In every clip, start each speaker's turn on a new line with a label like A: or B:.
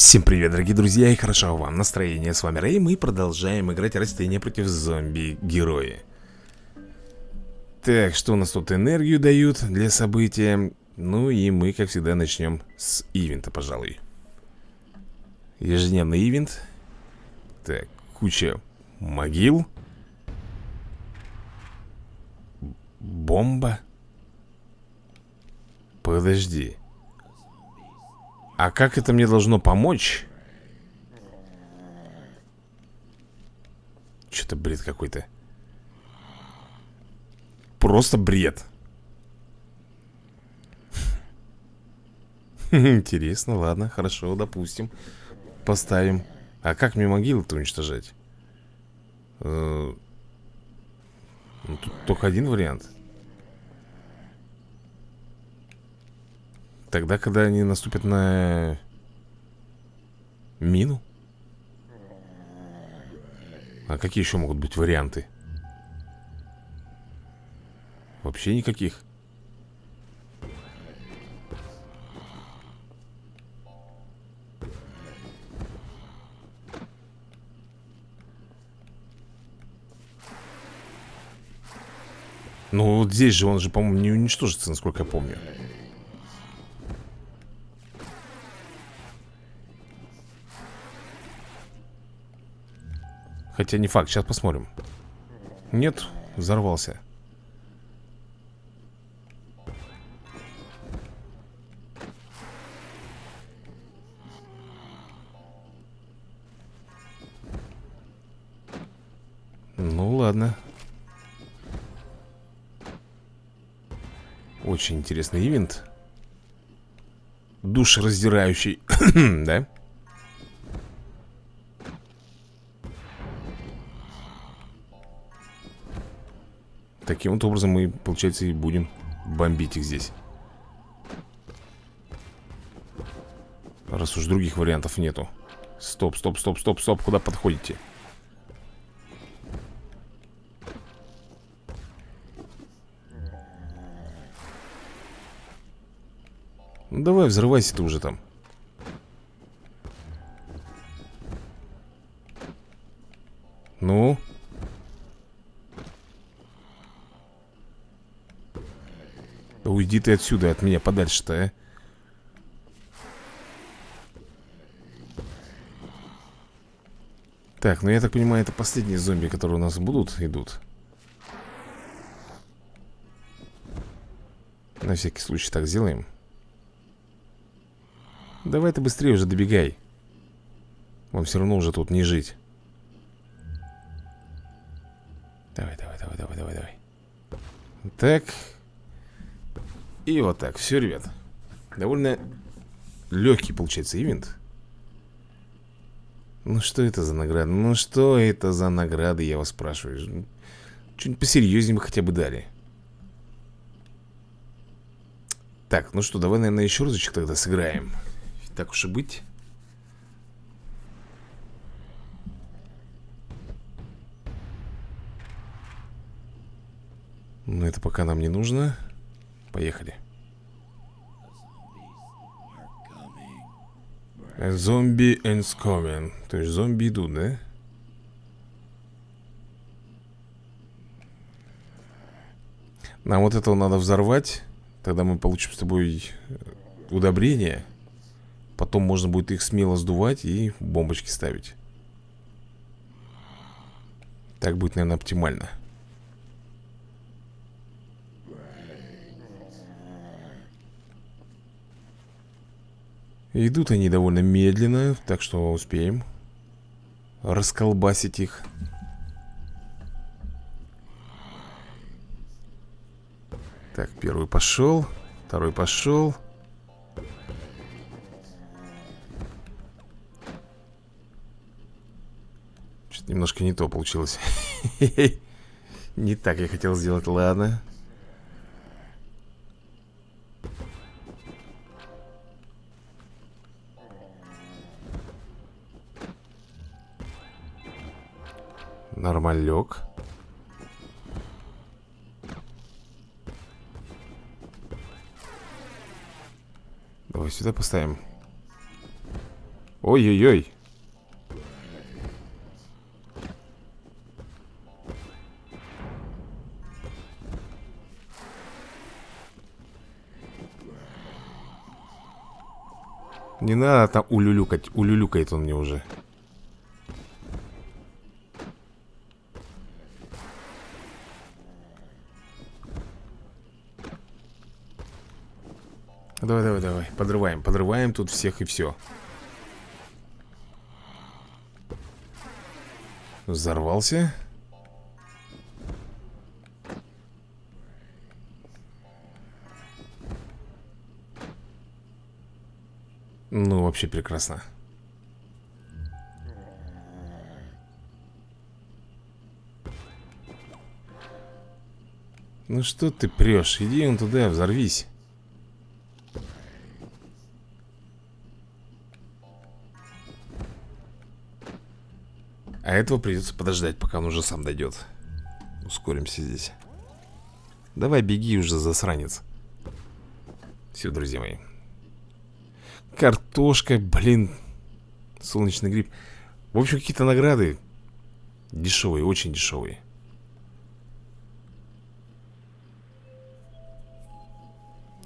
A: Всем привет, дорогие друзья, и хорошо вам настроение. С вами Рэй, мы продолжаем играть растения против зомби-герои. Так, что у нас тут энергию дают для события? Ну и мы, как всегда, начнем с ивента, пожалуй. Ежедневный ивент. Так, куча могил. Бомба. Подожди. А как это мне должно помочь? Что-то бред какой-то. Просто бред. Интересно, ладно, хорошо, допустим. Поставим. А как мне могилы-то уничтожать? Э, ну, тут только один вариант Тогда, когда они наступят на мину? А какие еще могут быть варианты? Вообще никаких. Ну, вот здесь же он же, по-моему, не уничтожится, насколько я помню. Хотя не факт, сейчас посмотрим. Нет, взорвался. Ну ладно. Очень интересный ивент. Душераздирающий Да? Таким вот образом мы, получается, и будем бомбить их здесь Раз уж других вариантов нету Стоп, стоп, стоп, стоп, стоп Куда подходите? Ну давай, взрывайся ты уже там Ну? Уйди ты отсюда, от меня подальше-то, а? Так, ну я так понимаю, это последние зомби, которые у нас будут, идут. На всякий случай так сделаем. Давай ты быстрее уже добегай. Вам все равно уже тут не жить. Давай, давай, давай, давай, давай, давай. Так и вот так, все, ребят. Довольно легкий получается ивент. Ну что это за награда? Ну что это за награды, я вас спрашиваю? Что-нибудь посерьезнее бы хотя бы дали. Так, ну что, давай, наверное, еще разочек тогда сыграем. Так уж и быть. Но это пока нам не нужно Поехали. Зомби and coming. То есть зомби идут, да? Нам вот этого надо взорвать. Тогда мы получим с тобой э, удобрение. Потом можно будет их смело сдувать и бомбочки ставить. Так будет, наверное, оптимально. Идут они довольно медленно, так что успеем расколбасить их. Так, первый пошел, второй пошел. Что-то немножко не то получилось. Не так я хотел сделать, ладно. Нормалек. Давай сюда поставим. Ой-ой-ой. Не надо там улюлюкать. Улюлюкает он мне уже. Подрываем, подрываем тут всех и все. Взорвался. Ну, вообще прекрасно. Ну что ты прешь? Иди он туда, взорвись. А этого придется подождать, пока он уже сам дойдет. Ускоримся здесь. Давай беги уже, засранец. Все, друзья мои. Картошка, блин. Солнечный гриб. В общем, какие-то награды. Дешевые, очень дешевые.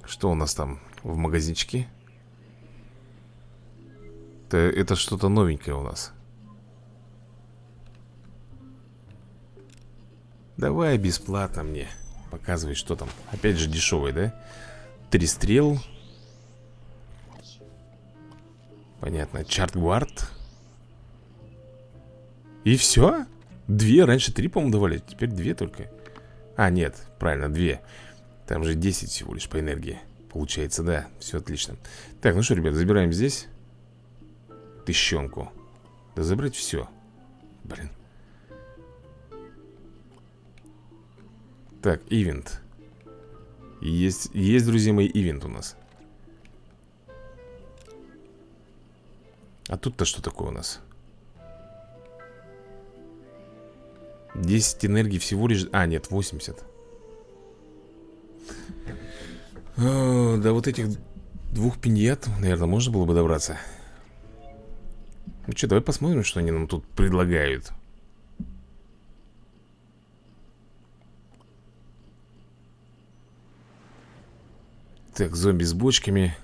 A: Что у нас там в магазинчике? Это, это что-то новенькое у нас. Давай бесплатно мне. Показывай, что там. Опять же дешевый, да? Три стрел. Понятно. Чартгвард. И все? Две, раньше три, по-моему, давали Теперь две только А, нет, правильно, две Там же 10 всего лишь по энергии Получается, да, все отлично Так, ну что, ребят, забираем здесь Тыщенку Да забрать все Блин Так, ивент. Есть, есть, друзья мои, ивент у нас. А тут-то что такое у нас? 10 энергии всего лишь... А, нет, 80 О, До вот этих двух пиньят, наверное, можно было бы добраться. Ну что, давай посмотрим, что они нам тут предлагают Так, зомби с бочками.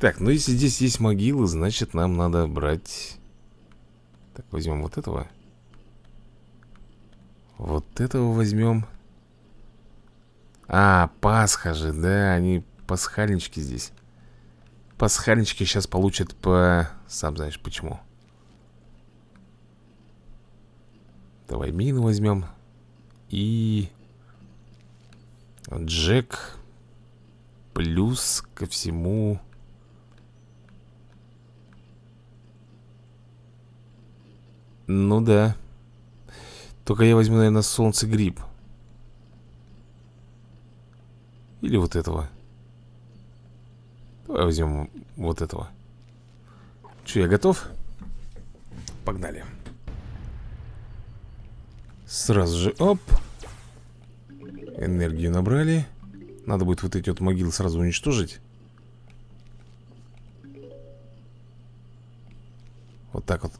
A: Так, ну если здесь есть могилы, значит нам надо брать. Так, возьмем вот этого. Вот этого возьмем. А, Пасха же, да, они пасхальнички здесь. Пасхальнички сейчас получат по... Сам знаешь почему. Давай мину возьмем. И... Джек Плюс ко всему... Ну да. Только я возьму, наверное, солнце гриб. Или вот этого. Давай возьмем вот этого. Че, я готов? Погнали. Сразу же, оп. Энергию набрали. Надо будет вот эти вот могилы сразу уничтожить. Вот так вот.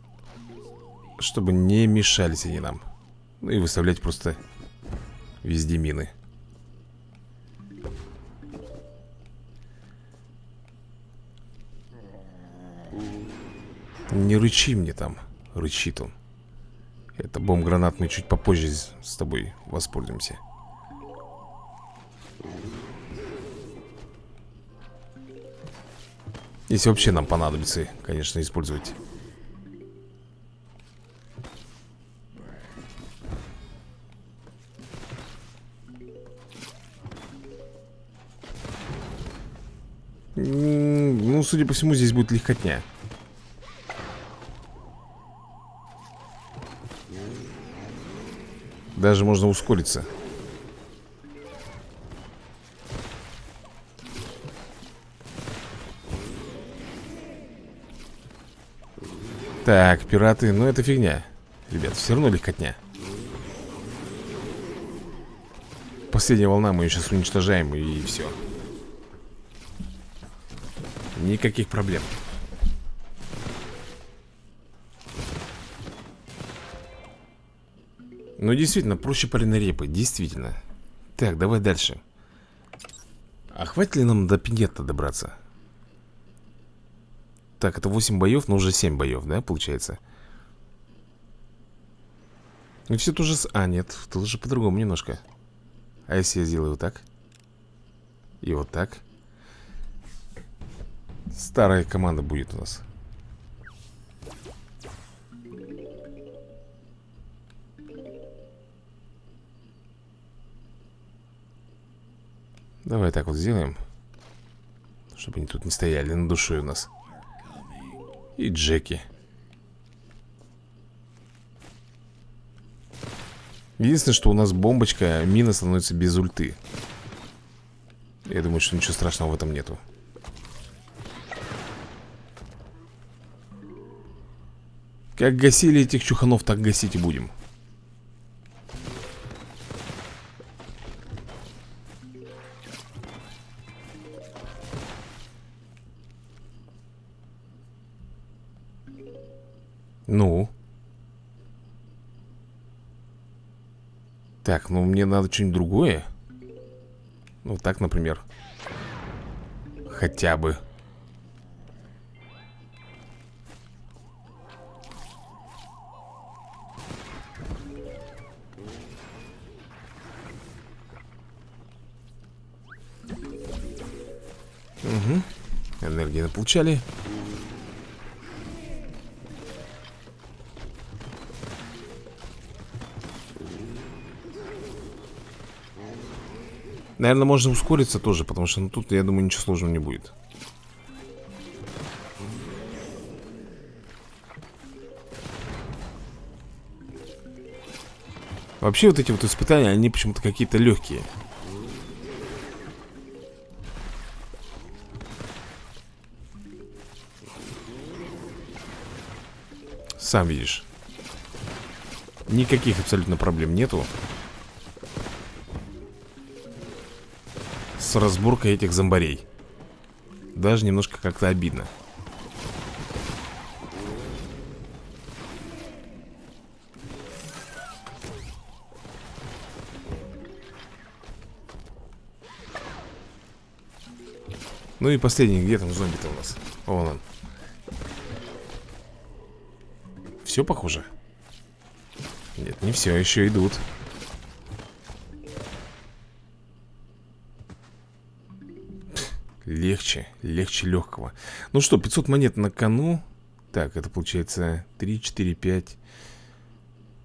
A: Чтобы не мешались они нам. Ну и выставлять просто Везде мины. Не рычи мне там Рычит он. Это бомб-гранат мы чуть попозже с тобой воспользуемся Если вообще нам понадобится, конечно, использовать. Ну, судя по всему, здесь будет легкотня. Даже можно ускориться Так, пираты, ну это фигня. Ребят, все равно легкотня. Последняя волна, мы ее сейчас уничтожаем и все Никаких проблем. Ну действительно, проще пареной действительно. Так, давай дальше. А хватит ли нам до пинета добраться? Так, это 8 боев, но уже 7 боев, да, получается? Ну, все тоже... А, нет, тут уже по-другому немножко А если я сделаю вот так? И вот так Старая команда будет у нас Давай так вот сделаем Чтобы они тут не стояли на душой у нас И Джеки. Единственное, что у нас бомбочка Мина становится без ульты. Я думаю, что ничего страшного в этом нету. Как гасили этих чуханов, так гасить и будем Ну? Так, ну мне надо что-нибудь другое. Ну так, например. Хотя бы. Угу Энергии получали Наверное, можно ускориться тоже, потому что ну, тут, я думаю, ничего сложного не будет. Вообще вот эти вот испытания, они почему-то какие-то легкие. Сам видишь. Никаких абсолютно проблем нету. С разборкой этих зомбарей Даже немножко как-то обидно Ну и последний, где там зомби-то у нас? Вон он Все похоже? Нет, не все, еще идут Легче, легче легкого. Ну что, 500 монет на кону. Так, это получается 3, 4, 5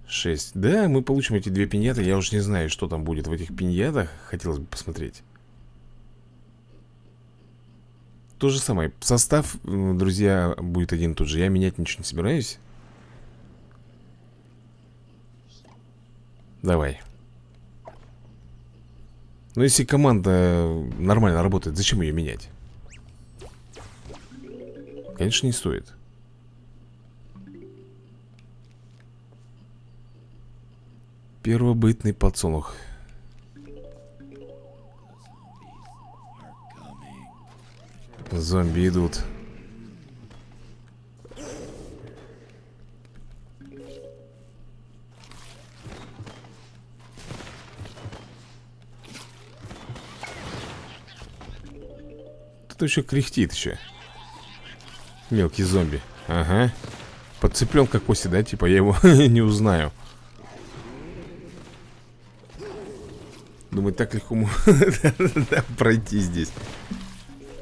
A: 6 Да, мы получим эти две пиньяты. Я уж не знаю, что там будет в этих пиньятах. Хотелось бы посмотреть. То же самое. Состав, друзья, будет один и тот же. Я менять ничего не собираюсь. Давай но если команда нормально работает, зачем ее менять? Конечно, не стоит. Первобытный подсолнух. Зомби идут. Кто еще кряхтит еще? Мелкий зомби. Ага. Подцеплен как кости, да? Типа я его не узнаю. Думаю, так легко пройти здесь.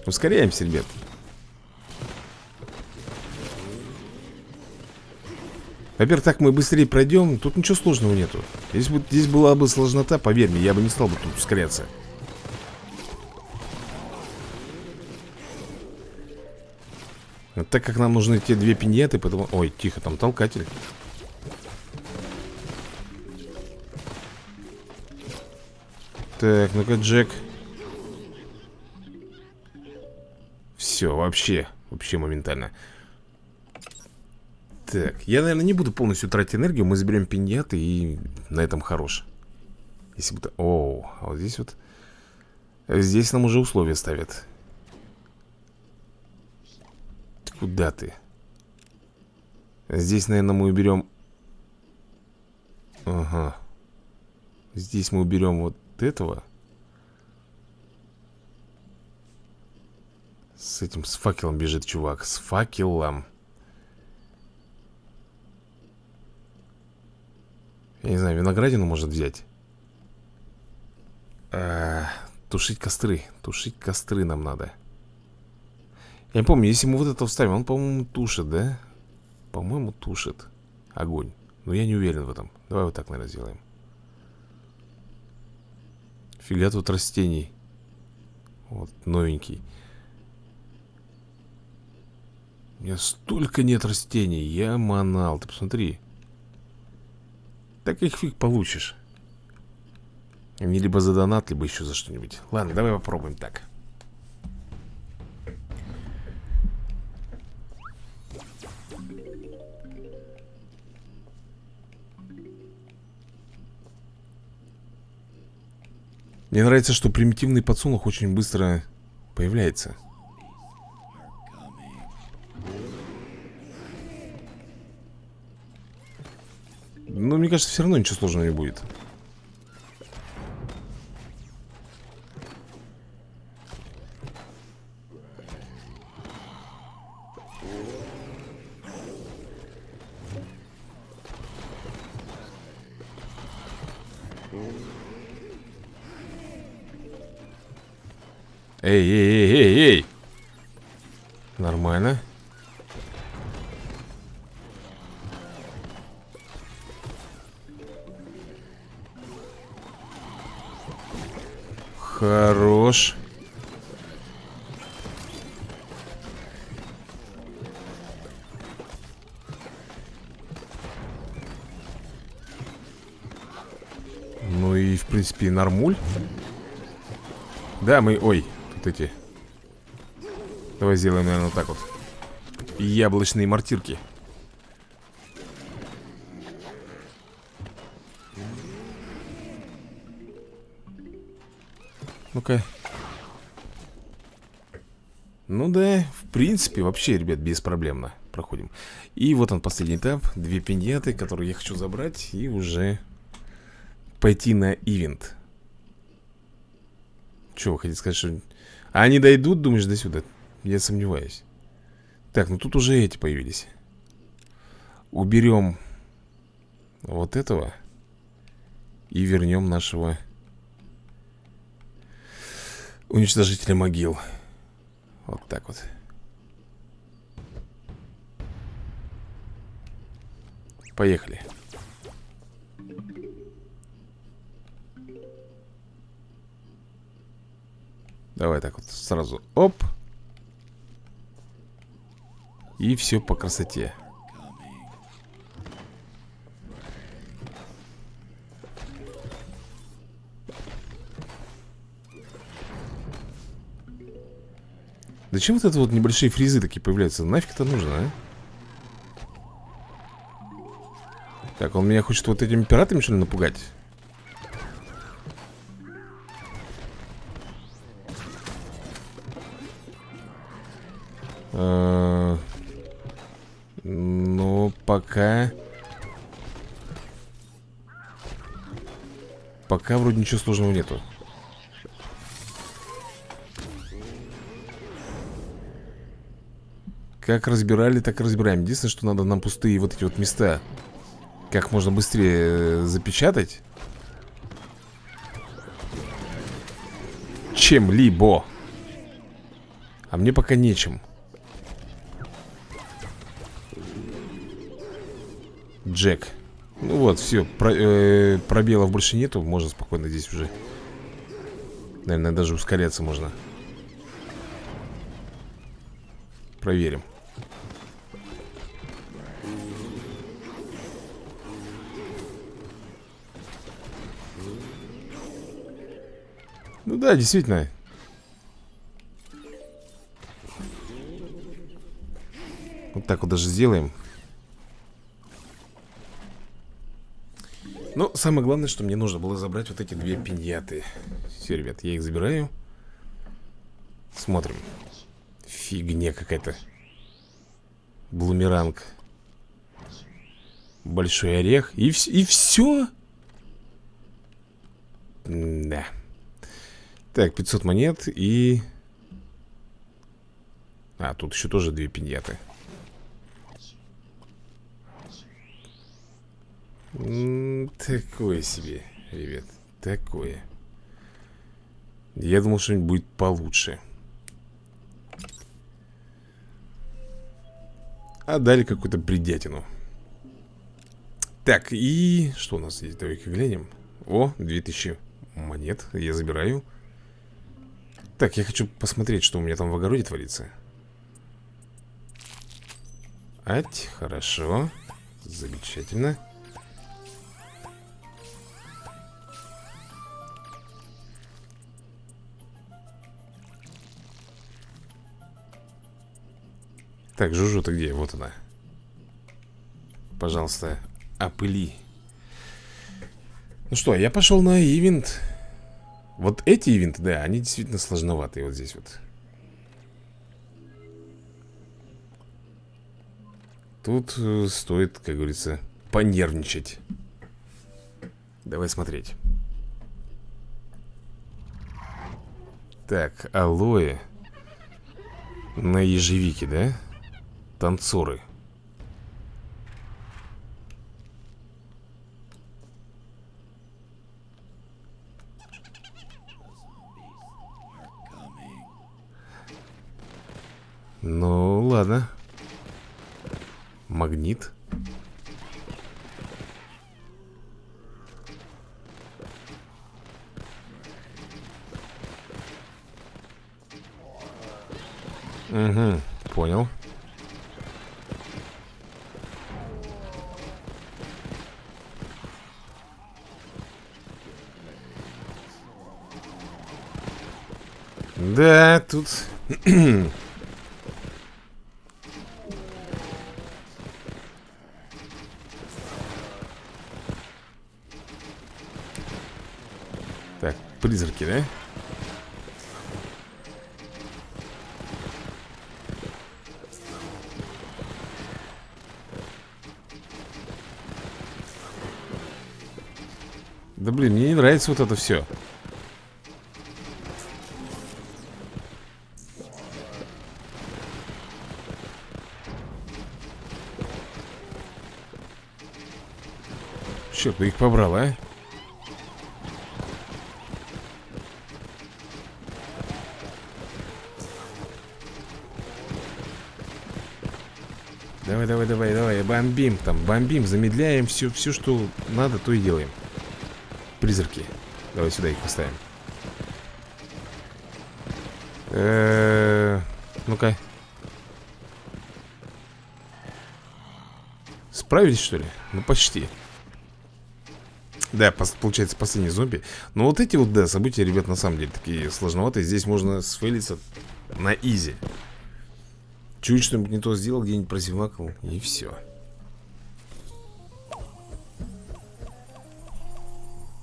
A: Ускоряемся, ребят. Во-первых, так мы быстрее пройдем. Тут ничего сложного нету. Если бы здесь была бы сложнота, поверь мне, я бы не стал бы тут ускоряться. Так как нам нужны те две пиньеты, поэтому... Ой, тихо, там толкатель. Так, ну-ка, Джек. Все, вообще, вообще моментально. Так, я, наверное, не буду полностью тратить энергию. Мы заберем пиньяты и на этом хорош. Если бы... Оу, а вот здесь вот... Здесь нам уже условия ставят. Куда ты? Здесь, наверное, мы уберем... Ага, Здесь мы уберем вот этого. С этим, с факелом бежит чувак. С факелом. Я не знаю, виноградину может взять. А, тушить костры. Тушить костры нам надо. Я не помню, если мы вот это вставим, он, по-моему, тушит, да? По-моему, тушит огонь. Но я не уверен в этом. Давай вот так, наверное, сделаем. Фига тут растений. Вот, новенький. У меня столько нет растений. Я манал. Ты посмотри. Так их фиг получишь. Они либо за донат, либо еще за что-нибудь. Ладно, давай попробуем так. Мне нравится, что примитивный подсолнух очень быстро появляется. Но мне кажется, все равно ничего сложного не будет. Эй, эй, эй, эй, эй. Нормально. Хорош. Ну и, в принципе, нормуль. Да, мы... Ой, вот эти. Давай сделаем, наверное, вот так вот. Яблочные мартирки Ну-ка. Ну да, в принципе, вообще, ребят, беспроблемно Проходим. И вот он, последний этап. Две пиньяты, которые я хочу забрать И уже пойти на ивент. Че, вы хотите сказать, что а они дойдут, думаешь, до сюда? Я сомневаюсь. Так, ну тут уже эти появились. Уберем Вот этого И вернем нашего Уничтожителя могил. Вот так вот. Поехали Давай так вот сразу Оп И все по красоте Зачем вот это вот небольшие фризы такие появляются? Нафиг это нужно, а? Так, он меня хочет вот этими пиратами, что ли, напугать? Ну, пока... Пока вроде ничего сложного нету. Как разбирали, так и разбираем. Единственное, что надо нам пустые вот эти вот места как можно быстрее э, запечатать. Чем-либо. А мне пока нечем. Джек. Ну вот, все, про, э, пробелов больше нету Можно спокойно здесь уже. Наверное, даже ускоряться можно. Проверим. Ну да, действительно. Вот так вот даже сделаем Но самое главное, что мне нужно было забрать вот эти две пиньяты. Все, ребят, я их забираю. Смотрим. Фигня какая-то. Блумеранг. Большой орех. И, и все Да. Так, 500 монет и... А, тут еще тоже две пиньяты. Такое себе, ребят. Такое. Я думал, что-нибудь будет получше. А дали какую-то бредятину. Так, и... Что у нас здесь? Давай-ка глянем. О, 2000 монет. Я забираю. Так, я хочу посмотреть, что у меня там в огороде творится. Ать, хорошо. Замечательно. Так, Жужу-то где? Вот она. Пожалуйста, опыли. Ну что, я пошел на ивент. Вот эти ивенты, да, они действительно сложноватые Вот здесь вот. Тут э, стоит, как говорится, понервничать. Давай смотреть. Так, алоэ. На ежевике, да? Танцоры. Ну, ладно. Магнит. Угу, понял Да, тут... так, призраки, да? Да блин, мне не нравится вот это все Черт, ты их побрал, а? Давай, давай, давай, давай, бомбим там, бомбим, замедляем все, все, что надо, то и делаем. Призраки. Давай сюда их поставим. Ну-ка. Справились, что ли? Ну, почти. Да, получается последний зомби. Но вот эти вот, да, события, ребят, на самом деле такие сложноватые. Здесь можно сфейлиться на изи. Чуть что-нибудь не то сделал, где-нибудь прозевакал И все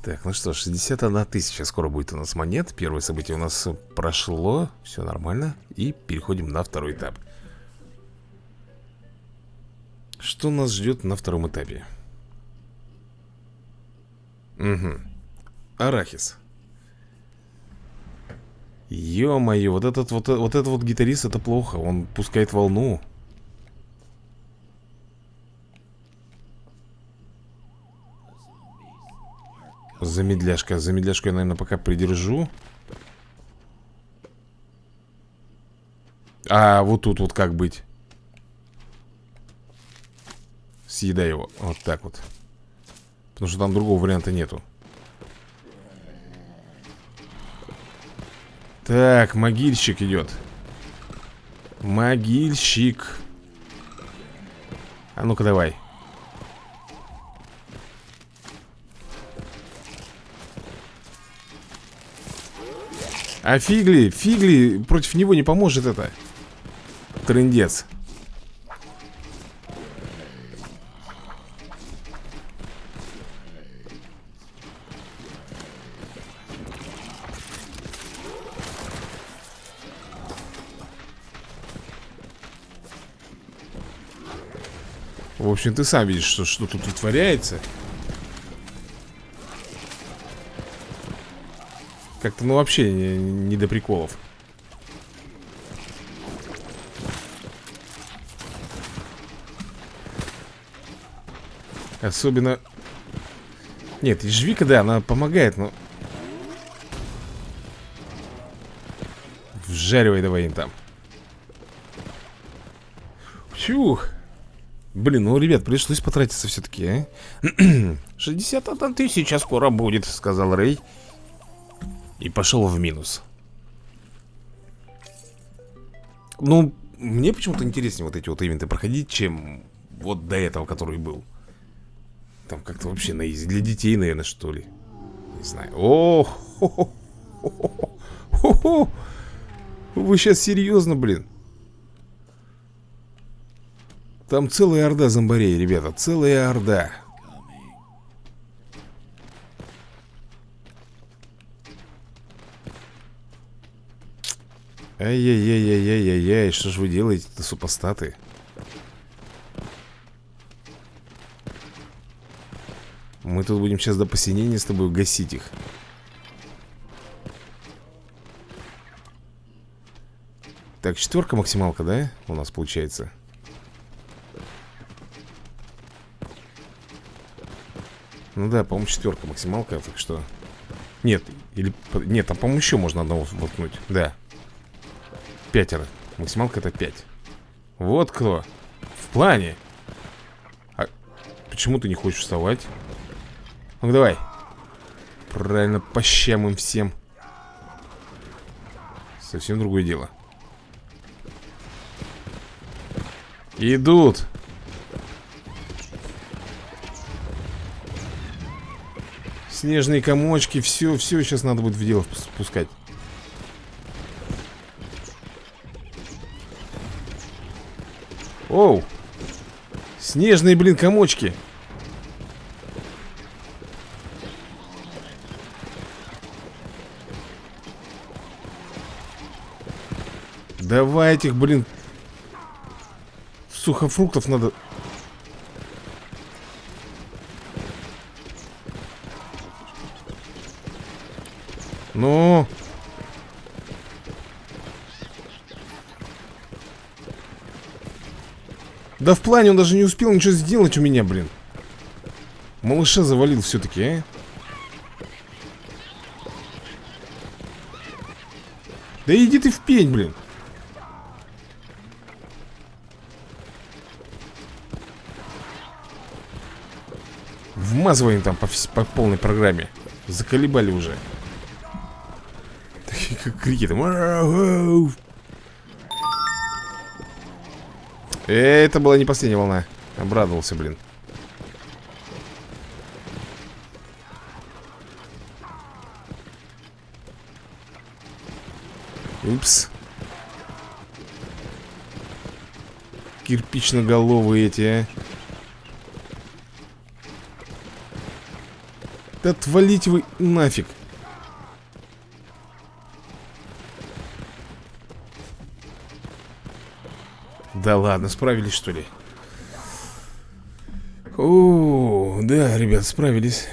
A: Так, ну что, 61 тысяча. Скоро будет у нас монет. Первое событие у нас прошло. Все нормально. И переходим на второй этап. Что нас ждет на втором этапе? Угу. Арахис. Ё-моё, вот этот вот, вот этот вот гитарист, это плохо. Он пускает волну. Замедляшка. Замедляшку я, наверное, пока придержу. А вот тут вот как быть? Съедай его. Вот так вот. Потому что там другого варианта нету. Так, могильщик идет. Могильщик. А ну-ка давай. А фигли, фигли Против него не поможет это. Трындец общем, ты сам видишь, что, что тут вытворяется Как-то, ну, вообще не, не до приколов. Особенно... Нет, ежевика, да, она помогает, но... Вжаривай давай им там. Фух. Блин, ну, ребят, пришлось потратиться все-таки, а? 61 тысяча скоро будет, сказал Рэй. И пошел в минус. Ну, мне почему-то интереснее вот эти вот ивенты проходить, чем вот до этого, который был. Там как-то вообще на. Для детей, наверное, что ли. Не знаю. О, хо -хо -хо -хо -хо Вы сейчас серьезно, блин? Там целая орда зомбарей, ребята. Целая орда. Ай-яй-яй-яй-яй-яй, что ж вы делаете-то, супостаты? Мы тут будем сейчас до посинения с тобой гасить их Так, четверка максималка, да? У нас получается Ну да, по-моему, четверка максималка, так что. Нет, или... Нет, там, по-моему, еще можно одного воткнуть. Да. Пятеро. Максималка это пять. Вот кто. В плане. А почему ты не хочешь вставать? ну давай. Правильно, по щам им всем. Совсем другое дело. Идут Снежные комочки Все, все сейчас надо будет в дело спускать. Оу! Снежные, блин, комочки! Давай этих, блин Сухофруктов надо Ну Да в плане он даже не успел ничего сделать у меня, блин. Малыша завалил все-таки, а? Да иди ты в пень, блин. Вмазываем там по, по полной программе. Заколебали уже. Такие как крики там Это была не последняя волна. Обрадовался, блин. Упс. Кирпично-головые эти, а. Да отвалите вы нафиг. Да ладно, справились что ли? О, да, ребят, справились.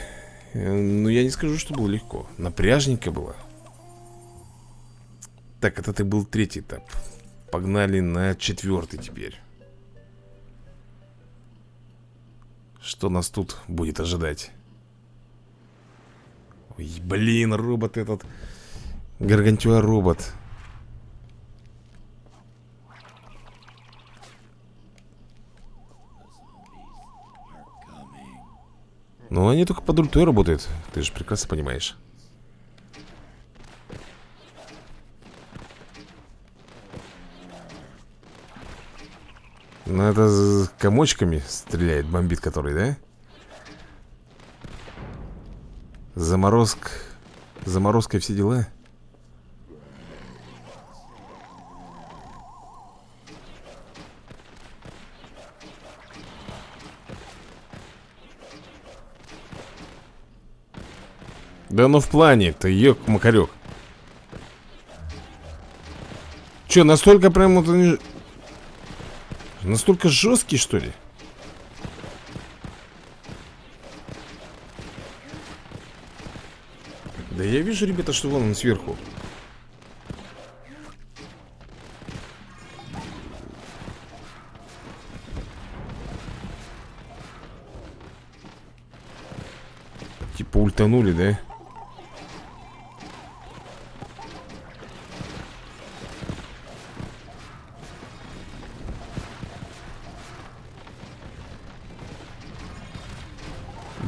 A: Э, ну, я не скажу, что было легко. Напряжненько было. Так, это ты был третий этап. Погнали на четвертый теперь. Что нас тут будет ожидать? Ой, блин, робот этот Гаргантюа робот Ну, они только под ультой работают Ты же прекрасно понимаешь Ну, это с комочками стреляет, бомбит который, да? Заморозк... Заморозка все дела? Да ну в плане-то, ёк-макарёк Чё, настолько прям вот они... Настолько жесткий, что ли? Да я вижу, ребята, что вон он сверху Типа ультанули, да?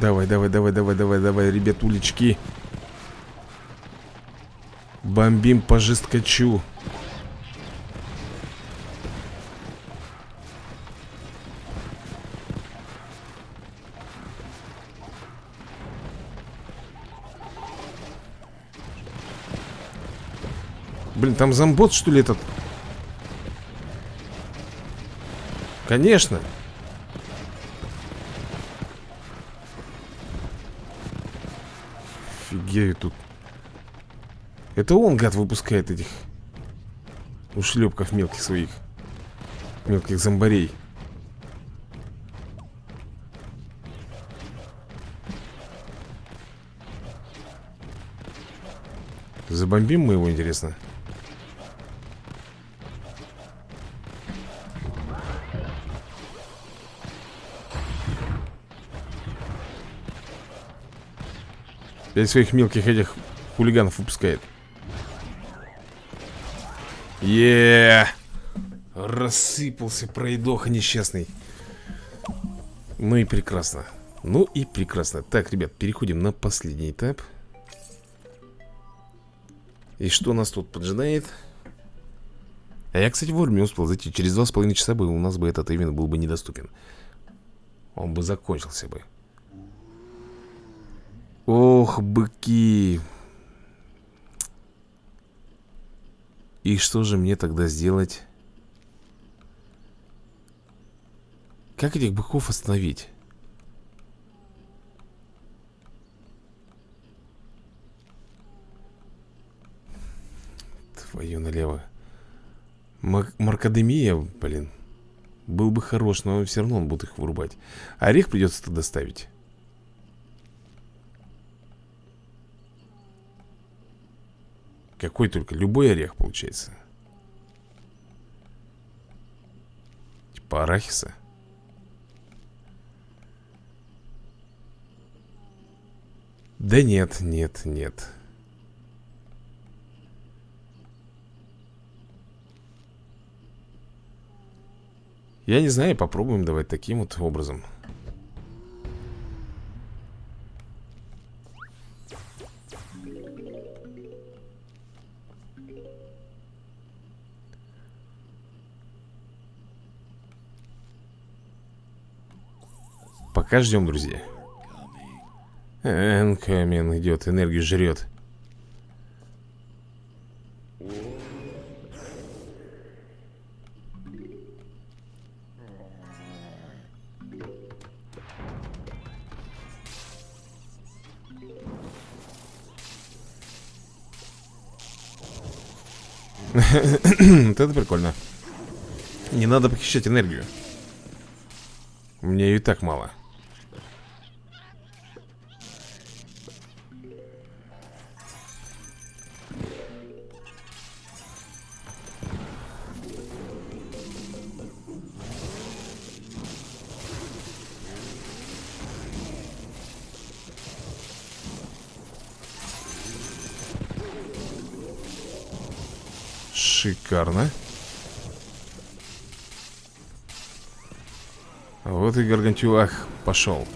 A: Давай, давай, давай, давай, давай, давай, ребятулечки. Бомбим по жесткачу. Блин, там зомбот, что ли, этот? Конечно Офигею тут Это он, гад, выпускает этих Ушлепков мелких своих Мелких зомбарей Забомбим мы его, интересно? Пять своих мелких этих хулиганов выпускает. Е Рассыпался пройдоха несчастный. Ну и прекрасно. Ну и прекрасно. Так, ребят, переходим на последний этап. И что нас тут поджидает? А я, кстати, вовремя успел зайти. Через два с половиной часа бы у нас бы этот ивент был бы недоступен. Он бы закончился бы Ох, быки. И что же мне тогда сделать? Как этих быков остановить? Твою налево. Мар Маркадемия, блин. Был бы хорош, но все равно он будет их вырубать. Орех придется тогда ставить. Какой только, любой орех получается. Типа арахиса. Да нет, нет, нет. Я не знаю, попробуем давать таким вот образом Пока ждем, друзья. Энкамин идет, энергию жрет. Вот это прикольно. Не надо похищать энергию. Мне ее и так мало Шикарно. Вот и Гаргантюах пошел.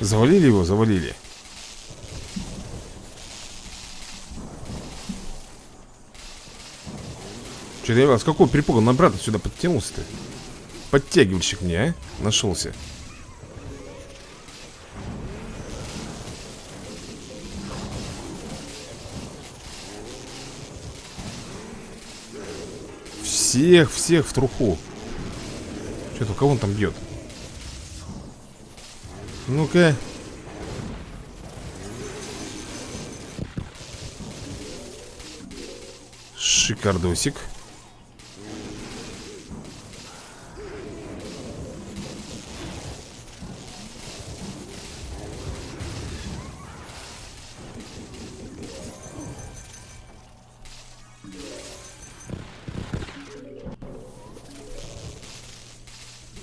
A: Завалили его? Завалили. Что-то я с какого перепуга на брата сюда подтянулся-то? Подтягивальщик мне, а? Нашелся. Всех, всех в труху. Что-то кого он там бьет? Ну-ка. Шикардосик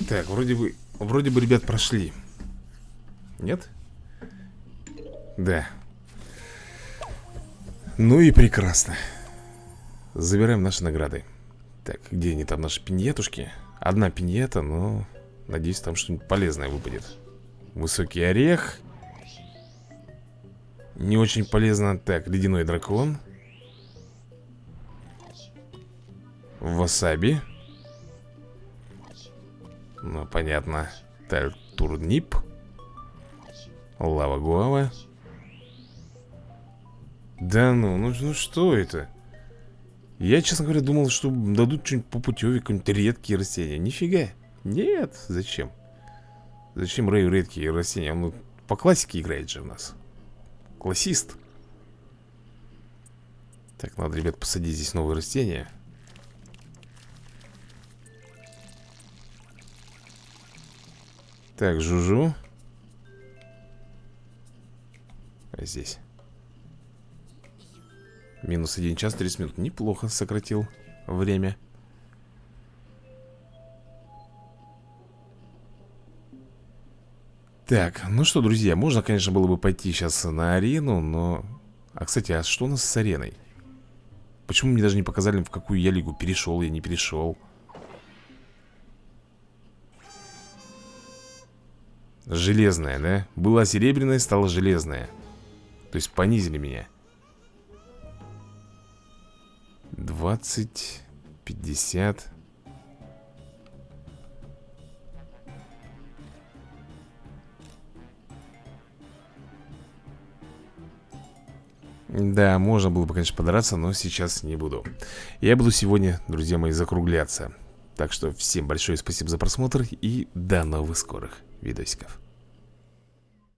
A: Так, вроде бы, вроде бы, ребят, прошли. Нет? Да. Ну и прекрасно. Забираем наши награды. Так, где они там, наши пиньетушки? Одна пиньета, но Надеюсь, там что-нибудь полезное выпадет. Высокий орех. Не очень полезно. Так, ледяной дракон. Васаби ну, понятно. Так, турнип Лава гуава. Да ну, ну, ну что это? Я, честно говоря, думал, что дадут что-нибудь по путеве Какие-нибудь редкие растения. Нифига. Нет, зачем? Зачем Рэю редкие растения? Он по классике играет же у нас. Классист. Так, надо, ребят, посадить здесь новые растения Так, Жужу А здесь Минус 1 час 30 минут Неплохо сократил время Так, ну что, друзья, можно, конечно, было бы пойти сейчас на арену, но... А, кстати, а что у нас с ареной? Почему мне даже не показали, в какую я лигу перешел, я не перешел? Железная, да? Была серебряная, стала железная. То есть понизили меня. 20 50 Да, можно было бы, конечно, подраться, но сейчас не буду. Я буду сегодня, друзья мои, закругляться. Так что всем большое спасибо за просмотр и до новых скорых видосиков